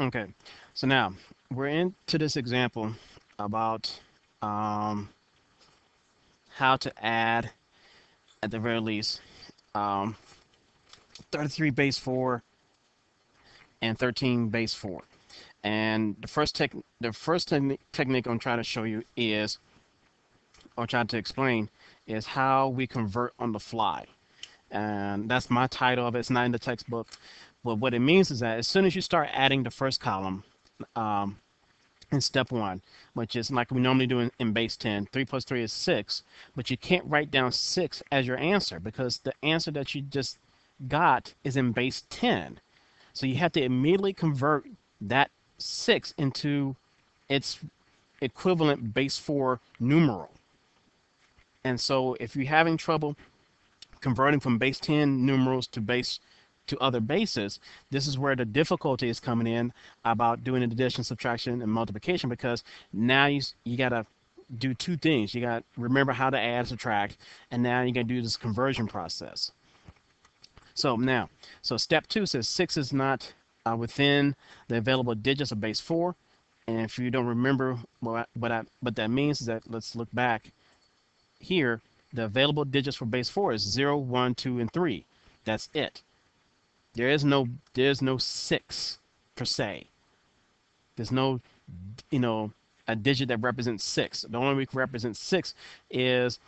Okay, so now we're into this example about um, how to add, at the very least, um, 33 base 4 and 13 base 4. And the first tech, the first techni technique I'm trying to show you is, or trying to explain, is how we convert on the fly. And that's my title of it. It's not in the textbook. But what it means is that as soon as you start adding the first column um, in step one, which is like we normally do in, in base 10, 3 plus 3 is 6, but you can't write down 6 as your answer because the answer that you just got is in base 10. So you have to immediately convert that 6 into its equivalent base 4 numeral. And so if you're having trouble converting from base 10 numerals to base to other bases, this is where the difficulty is coming in about doing addition, subtraction, and multiplication because now you, you got to do two things. You got remember how to add, subtract, and now you got to do this conversion process. So now, so step two says 6 is not uh, within the available digits of base 4. And if you don't remember what, what, I, what that means is that let's look back here. The available digits for base 4 is 0, 1, 2, and 3. That's it. There is no there's no 6 per se. There's no, you know, a digit that represents 6. The only way we can represent 6 is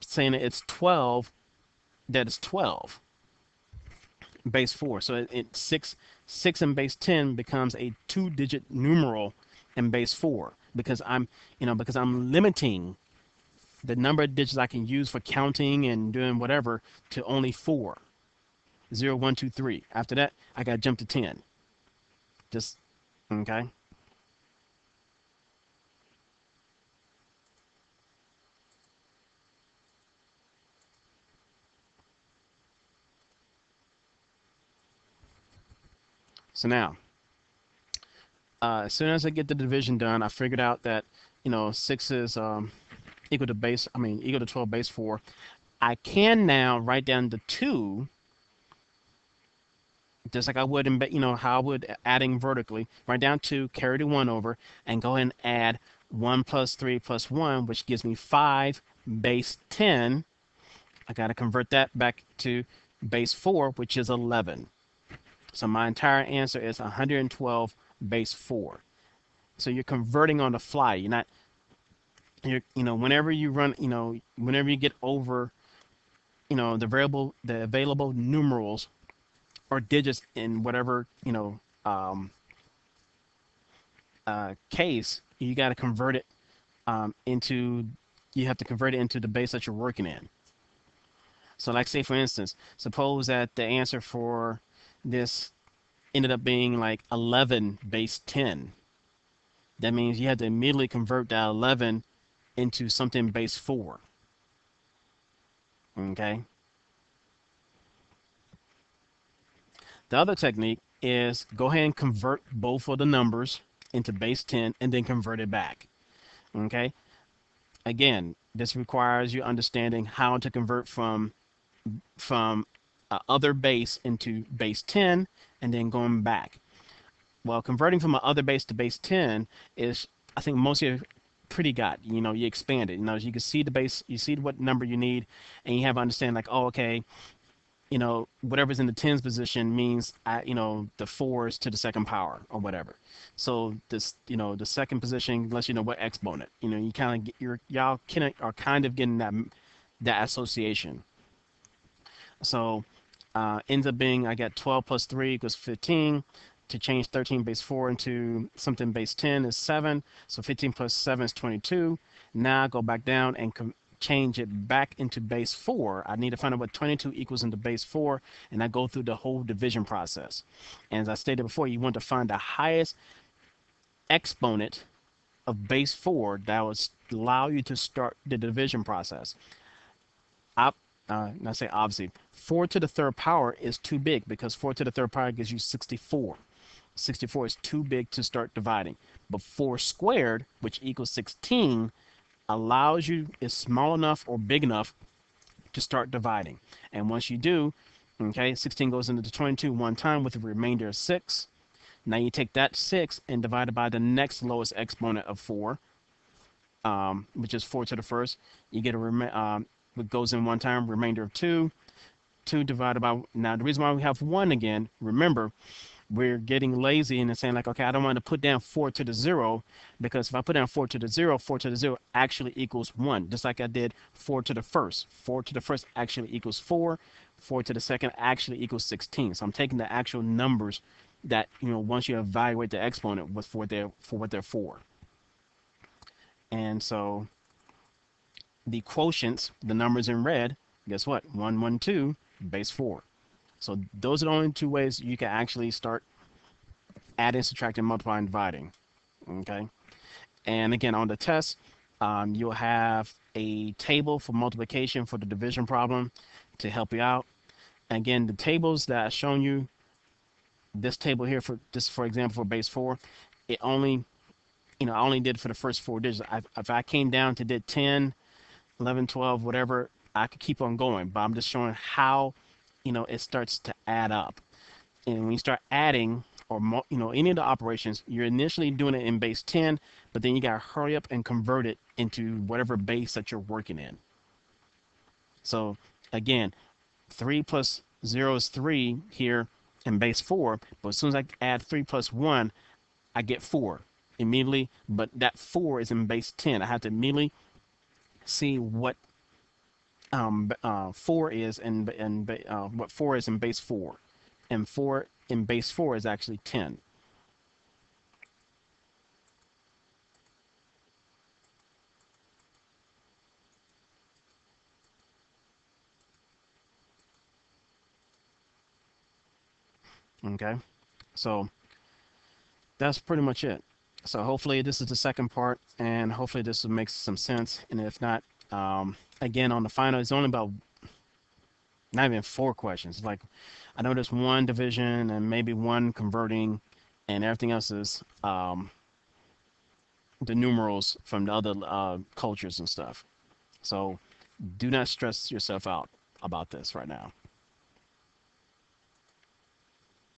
saying that it's 12, that is 12 base 4. So it, it 6 6 in base 10 becomes a two digit numeral in base 4 because I'm, you know, because I'm limiting the number of digits I can use for counting and doing whatever to only 4. 0, 1, 2, 3. After that, I got to jump to 10. Just, okay? So now, uh, as soon as I get the division done, I figured out that, you know, 6 is um, equal to base, I mean, equal to 12 base 4. I can now write down the 2, just like I would, in, you know, how I would adding vertically, write down 2, carry the 1 over, and go ahead and add 1 plus 3 plus 1, which gives me 5 base 10. I got to convert that back to base 4, which is 11. So my entire answer is 112 base 4. So you're converting on the fly. You're not, you're, you know, whenever you run, you know, whenever you get over, you know, the variable, the available numerals or digits in whatever, you know, um, uh, case, you got to convert it um, into, you have to convert it into the base that you're working in. So like say for instance, suppose that the answer for this ended up being like 11 base 10. That means you had to immediately convert that 11 into something base 4. Okay. The other technique is go ahead and convert both of the numbers into base 10 and then convert it back. Okay. Again, this requires you understanding how to convert from from uh, other base into base 10 and then going back. Well, converting from an other base to base 10 is, I think most of pretty got, you know, you expand it. You know, you can see the base, you see what number you need, and you have to understand like, oh, okay, you know, whatever's in the tens position means, I, you know, the fours to the second power or whatever. So this, you know, the second position lets you know what exponent. You know, you kind of get your y'all can are kind of getting that that association. So uh, ends up being I got 12 plus 3 equals 15. To change 13 base 4 into something base 10 is 7. So 15 plus 7 is 22. Now I go back down and change it back into base 4. I need to find out what 22 equals into base 4, and I go through the whole division process. And as I stated before, you want to find the highest exponent of base 4 that will allow you to start the division process. Up uh, I say obviously, 4 to the third power is too big because 4 to the third power gives you 64. 64 is too big to start dividing. But 4 squared, which equals 16, allows you, is small enough or big enough to start dividing. And once you do, okay, 16 goes into 22 one time with a remainder of 6. Now you take that 6 and divide it by the next lowest exponent of 4, um, which is 4 to the first. You get a, rem um, it goes in one time, remainder of 2. 2 divided by, now the reason why we have 1 again, remember, we're getting lazy and saying like, okay, I don't want to put down 4 to the 0 because if I put down 4 to the zero, four to the 0 actually equals 1, just like I did 4 to the first. 4 to the first actually equals 4. 4 to the second actually equals 16. So I'm taking the actual numbers that, you know, once you evaluate the exponent was for their for what they're for. And so the quotients, the numbers in red, guess what? 1, 1, 2, base 4. So those are the only two ways you can actually start adding, subtracting, multiplying, dividing. Okay. And again, on the test, um, you'll have a table for multiplication for the division problem to help you out. Again, the tables that I've shown you, this table here for this, for example, for base four, it only, you know, I only did for the first four digits. I, if I came down to did 10, 11, 12, whatever, I could keep on going, but I'm just showing how, you know, it starts to add up. And when you start adding or, you know, any of the operations, you're initially doing it in base 10, but then you got to hurry up and convert it into whatever base that you're working in. So again, 3 plus 0 is 3 here in base 4, but as soon as I add 3 plus 1, I get 4 immediately, but that 4 is in base 10. I have to immediately see what um, uh, 4 is and and uh, what 4 is in base 4. And 4 in base 4 is actually 10. Okay, so that's pretty much it. So hopefully this is the second part, and hopefully this makes some sense. And if not, um, again on the final, it's only about not even four questions. Like I know there's one division and maybe one converting, and everything else is um, the numerals from the other uh, cultures and stuff. So do not stress yourself out about this right now.